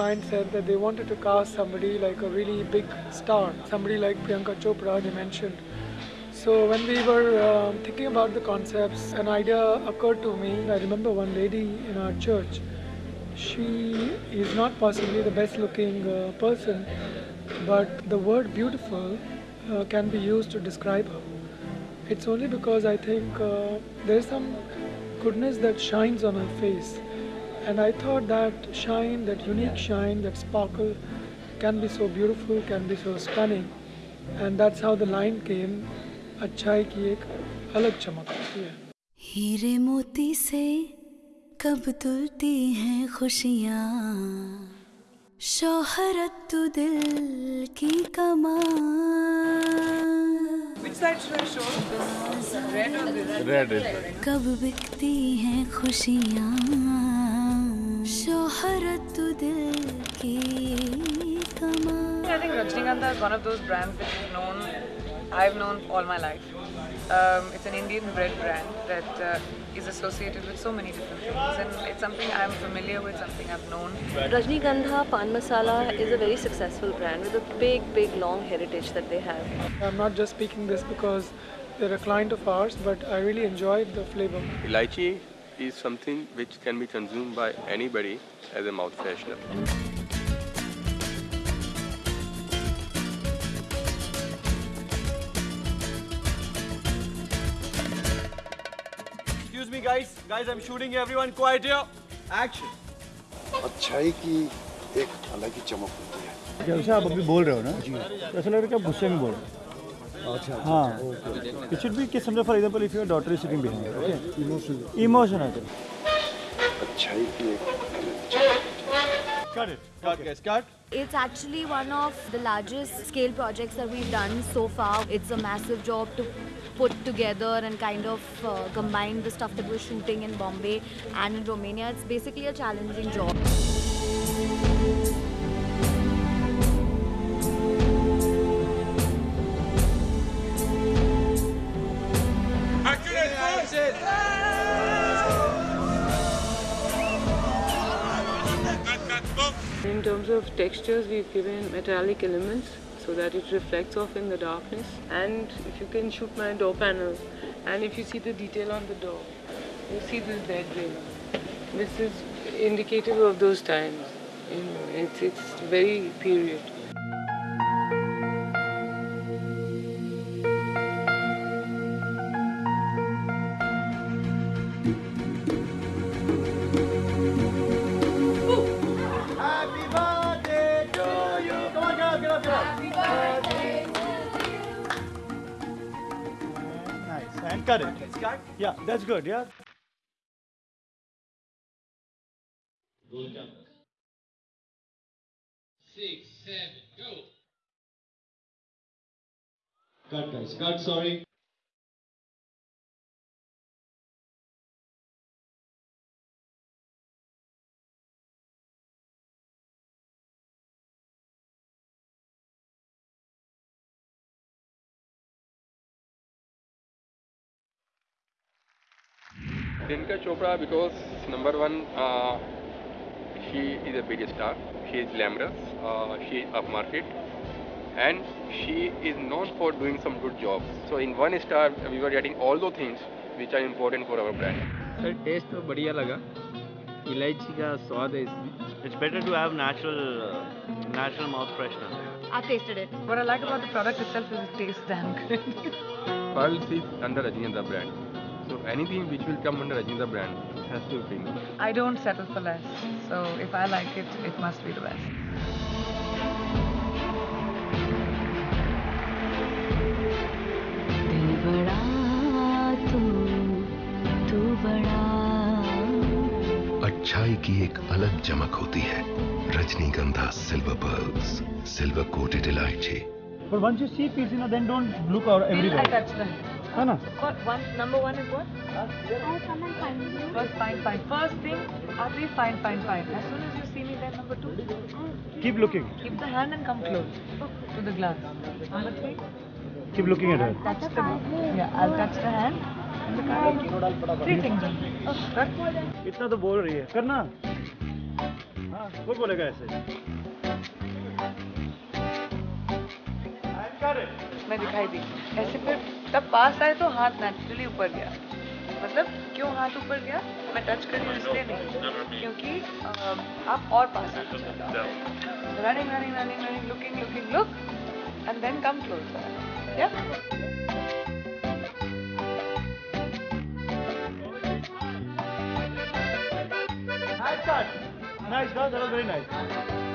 client said that they wanted to cast somebody like a really big star, somebody like Priyanka Chopra, they mentioned. So when we were um, thinking about the concepts, an idea occurred to me. I remember one lady in our church. She is not possibly the best looking uh, person, but the word beautiful uh, can be used to describe her. It's only because I think uh, there's some goodness that shines on her face. And I thought that shine, that unique shine, that sparkle can be so beautiful, can be so stunning. And that's how the line came, अच्छाई की एक अलग चमक होती है हीरे मोती से कब तुलती हैं खुशियाँ शोहरत तू दिल की कमां Which side should I show? This red or this? Red is कब बिकती हैं खुशियाँ I think Rajnigandha is one of those brands that we've known, I've known all my life. Um, it's an Indian bread brand that uh, is associated with so many different things, and it's something I'm familiar with, something I've known. Rajnigandha Pan Masala is a very successful brand with a big, big, long heritage that they have. I'm not just speaking this because they're a client of ours, but I really enjoyed the flavor. Elaichi is something which can be consumed by anybody as a mouth freshener. Excuse me, guys. Guys, I'm shooting everyone. Quiet here. Action. अच्छाई की एक अलग ही चमक होती है जैसे आप अभी बोल रहे हो ना तो ऐसा लग रहा है कि आप गुस्से में बोल रहे हो अच्छा हाँ इट शुड बी कि समझो for example if your daughter is sitting behind okay emotion emotion है अच्छाई की एक अलग चमक cut it Cut, guys. Cut. It's actually one of the largest scale projects that we've done so far. It's a massive job to put together and kind of uh, combine the stuff that we're shooting in Bombay and in Romania. It's basically a challenging job. In terms of textures, we've given metallic elements so that it reflects off in the darkness. And if you can shoot my door panel, and if you see the detail on the door, you see this bed ring. This is indicative of those times. You know, it's, it's very period. And cut it It's cut. yeah that's good yeah Six, seven, go. Cut, guys. Cut. Sorry. Priyanka Chopra because number one, uh, she is a big star. She is glamorous. Uh, she is upmarket, and she is known for doing some good jobs. So in one star, we were getting all those things which are important for our brand. Sir taste तो बढ़िया लगा इलायची का स्वाद है इसमें it's better to have natural uh, natural mouth freshener I've tasted it. What I like about the product itself is it tastes damn good. Pearls is under Rajiniandra brand. So anything which will come under Rajiniandra brand has to be premium. I don't settle for less. So if I like it, it must be the best. तू तू अच्छाई की एक अलग चमक होती है Rajnigandha silver pearls silver coated इलायची but once you see piece you know then don't look out I everywhere touch them. है ना What one number one is what? First fine fine. First thing, Adri fine fine fine. As soon as you see me then number two, keep looking keep the hand and come close to the glass. Number three, keep looking at her touch the yeah, I'll touch the hand. Three things. Oh. इतना तो बोल रही है करना हाँ वो बोलेगा ऐसे मैं दिखाई दी ऐसे फिर तब पास आए तो हाथ नेचुरली ऊपर गया। मतलब क्यों हाथ ऊपर गया? मैं टच कर इसलिए नहीं क्योंकि आप और पास आ running running running running looking looking look and then come close या. Nice, that was very nice.